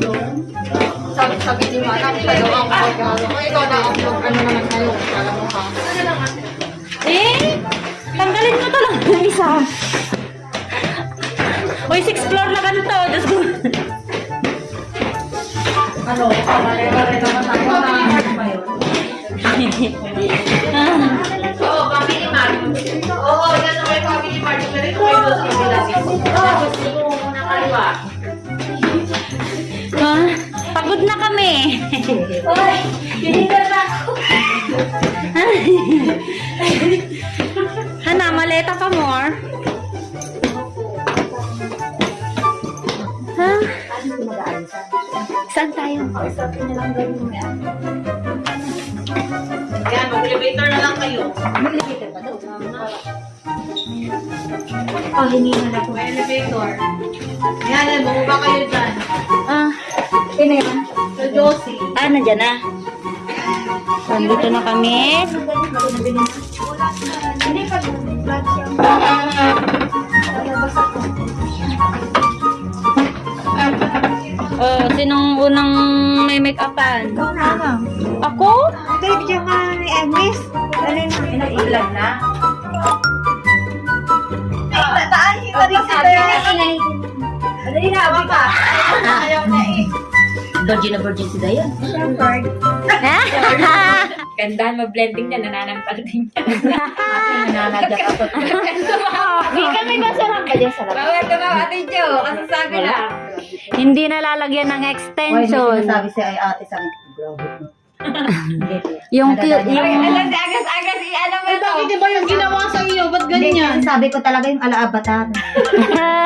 Sabi, sabi ni Mana, siya daw ang mag-ano. Kaya ikaw na ang mag- ano naman ngayon. Kala mo ka. Eh, tanggalin mo to lang ng isa. Uy, six floor na ganito. Diyos ko. Ano, pare-pare naman tayo Hoy, hinigal na ako. Hana, maleta pa more. Ha? Saan tayo? Yan, mag-elevator na lang kayo. Oh, hindi na ako. May elevator. Yan, bumaba kayo dyan. Ah, Sino yan? Sa Josie. ah, nandyan na. Nandito na kami. Hindi pa siya. Oh, sinong unang may make-upan? Ikaw na lang. Ako? Hindi, bigyan ka ni Agnes. Dali na. Pinailan na. Ay, taan, kita rin si Dayan. Dali na, abi ka. Ayaw na. Virgin na virgin si Dayan. Shepherd. Gandaan mag-blending niya, nananampal din niya. Nananadya ka pa. Hindi kami masarap ka dyan sarap. Bawal ka ba, Ate Jo? Kasi sabi lang. Hindi na lalagyan ng Hoy, may extension. sinasabi si ay ate sa akin. Yung, ako. yung, Alam, si agas-agas, i-ano mo to. Bakit ba yung ginawa sa iyo? Ba't Hindi, ganyan? sabi ko talaga yung alaabatan.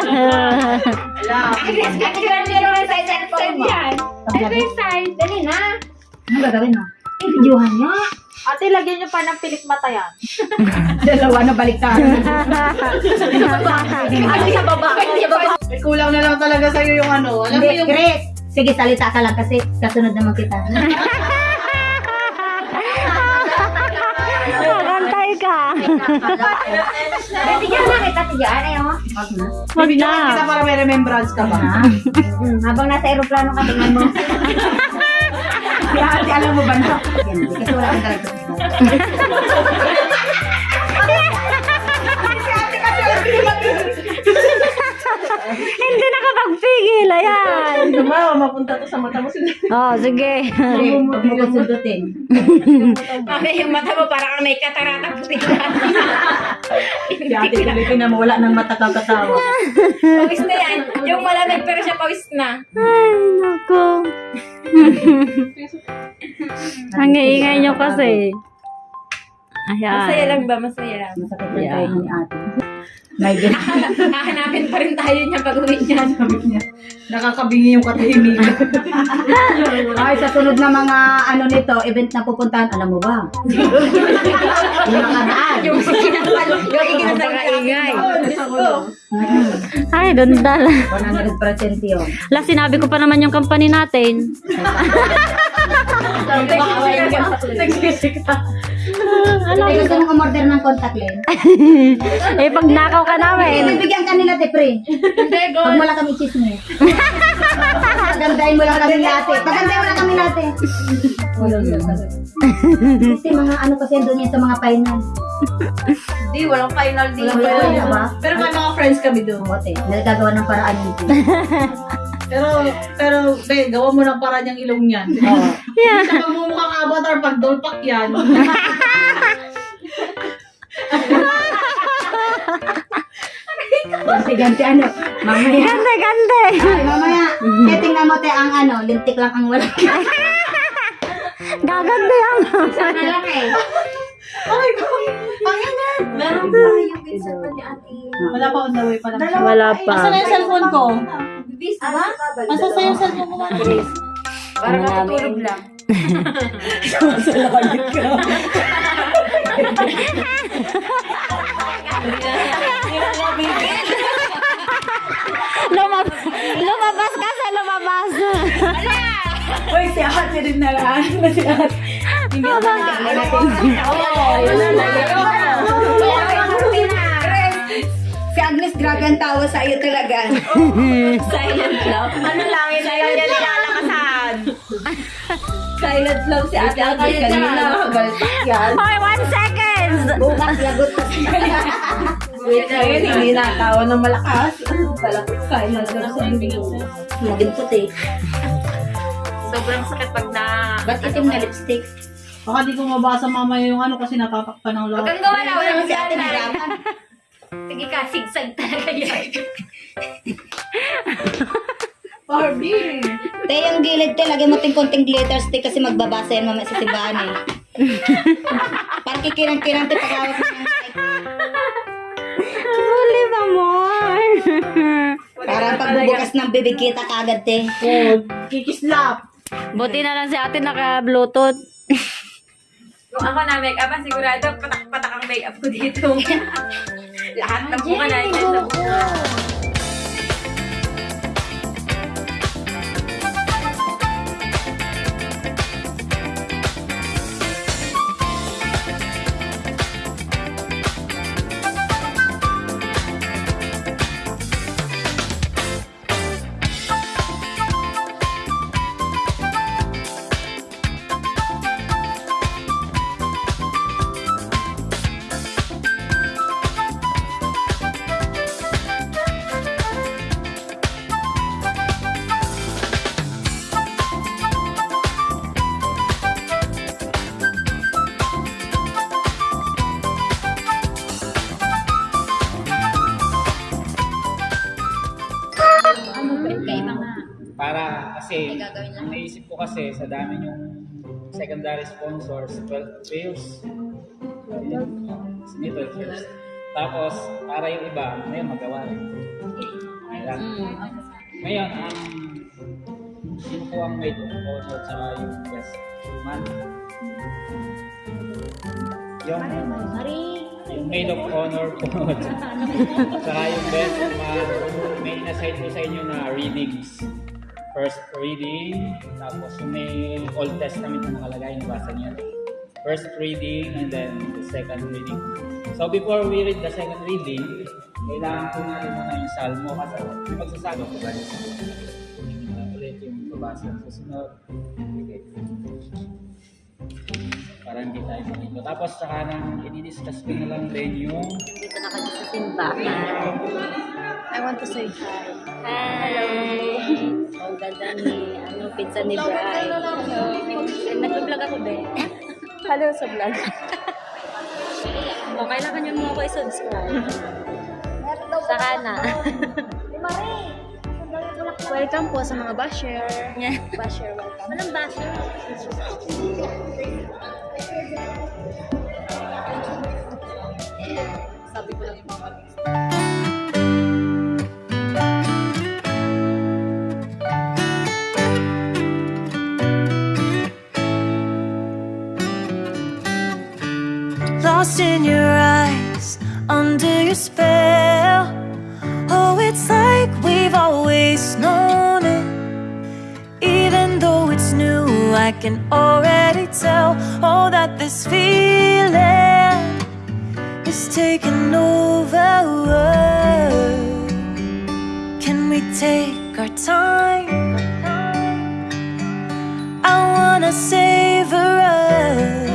Wala. Agnes, katiran niya lang sa isang side yan. Ito yung side. Dali na. Ano gagawin mo? Eh, videohan niya. Ate, lagyan niyo pa ng pilik mata yan. Dalawa na baliktad. Ate, sa baba. Sa baba. May kulang na lang talaga sa'yo yung ano. Alam mo Hindi, yung... Chris. Sige, salita ka lang kasi kasunod naman kita. ka. Bigyan na kita Jan, eh, oh. Wag na. Wag Bibigyan na. kita para may remembrance ka ba? Ah. Mm, habang nasa aeroplano ka, tingnan mo. Ate, alam mo ba na? Kasi wala kang talaga. Nakapagpigil. Ayan. Tumawa, mapunta to sa mata mo sila. Oh, sige. Huwag mo kong sundutin. Mami, yung mata mo parang may katarata puti Si ate, tuloy na mawala ng mata kakatawa. Pawis na yan. Yung malamig pero siya pawis na. Ay, naku. Ang ingay nyo kasi. Masaya Ayan. lang ba? Masaya lang. Masakit lang tayo ni ate. May ganun. Hahanapin pa rin tayo niya pag uwi niya. Nakakabingi yung katahimikan. Ay, sa sunod na mga ano nito, event na pupuntahan, alam mo ba? Yung nakaraan. Yung kinapal, yung ikinasal na ingay. Mm. Ay, dundal. 100% yun. La, sinabi ko pa naman yung company natin. Ay, gusto mong umorder ng contact lens? eh, pag nakaw ka namin. bibigyan ka nila, te, pre. Huwag mo lang kami chismis. Pagandahin mo lang kami natin. Pagandahin mo lang kami natin. Kasi mga ano kasi doon yan sa mga final. Hindi, walang final din. Walang final na ba? Pero may mga friends kami doon. Bumote. Nagagawa ng paraan yun. Pero, pero, be, gawa mo ng para niyang ilong niyan. Oo. Yeah. Sa pagmumukhang avatar, pag dolpak yan. Ganti-ganti ano. Mamaya. Ganda, ganda. Ay, mamaya. Kaya tingnan mo, te, ang ano, lintik lang ang wala. Gaganda yan. eh. Ay, ko. Ang yan. Meron pa yung pinsan pa ni ate. Wala pa on the way pa lang. Wala Asa na pa. yung cellphone ko? Bis, ba? Asa sa yung cellphone ko? Para matutulog lang. Lumab lumabas ka sa lumabas. Uy, si ate rin na lang. Si ate. Hindi ako Oo, wala na. Agnes, grabe ang tawa sa iyo talaga. Silent love. Ano lang, yun lang yan nilalakasan. Silent love si Ate Agnes kanina. Yan. Hoy, one seconds! Bukas lagot ka Wait lang yun, hindi natawa ng malakas. Palapit silent love sa. Maging puti. Sobrang sakit pag na... Ba't itim na lipstick? Baka di ko mabasa mamaya yung ano kasi natatakpan ng Huwag lahat. kang gawa na. Wala Wala si si ate na. naraman. Sige ka, sigsag talaga yan. Barbie! Te, yung gilid te, lagyan mo ting konting glitter stick kasi magbabasa yan mamaya sa simbahan eh. Parang kikirang-kirang te pagkawak mo Parang pagbubukas ng bibig kita kagad te. Oh, kikislap! Buti na lang si ate naka-bluetooth. Kung ako na make-up, ah, sigurado patak-patak ang make-up ko dito. Lahat ng buka na yan. Para ang naisip ko kasi sa dami yung secondary sponsors, 12 players. Sini 12 players. Tapos, para yung iba, ngayon magawa rin. Okay lang. Ngayon, ang sino po ang maid of honor sa yung best man? Yung, yung maid of honor po. Saka yung best man, may inassign po sa inyo na readings. First reading, tapos yung may Old Testament na nakalagay, nabasa niyo. First reading and then the second reading. So before we read the second reading, kailangan po natin muna yung salmo kasi may magsasabi po ba yung salmo? Ulit yung babasa sa sunod. Okay. Para hindi tayo makito. Tapos saka nang i-discuss ko na lang din yung simbahan. I want to say hi. Hello! Ang ganda ni, ano, pizza ni Bri. Nag-vlog ako, be. Hello sa vlog. O, kailangan niyo mo ako i-subscribe. Saka na. Welcome po sa mga basher. Yeah. Basher, welcome. Walang basher. Sabi ko lang yung mga I can already tell. Oh, that this feeling is taking over. Can we take our time? I wanna savor us.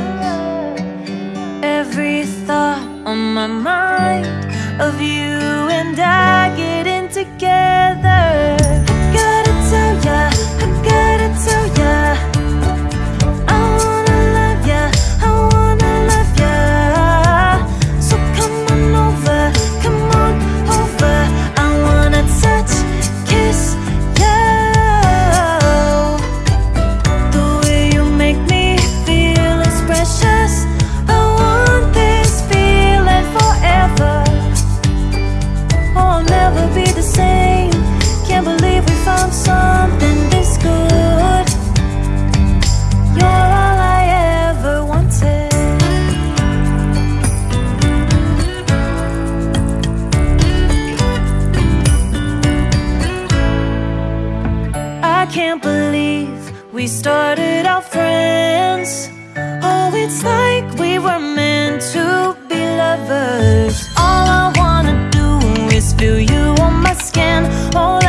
Every thought on my mind of you can't believe we started out friends. Oh, it's like we were meant to be lovers. All I wanna do is feel you on my skin. Oh,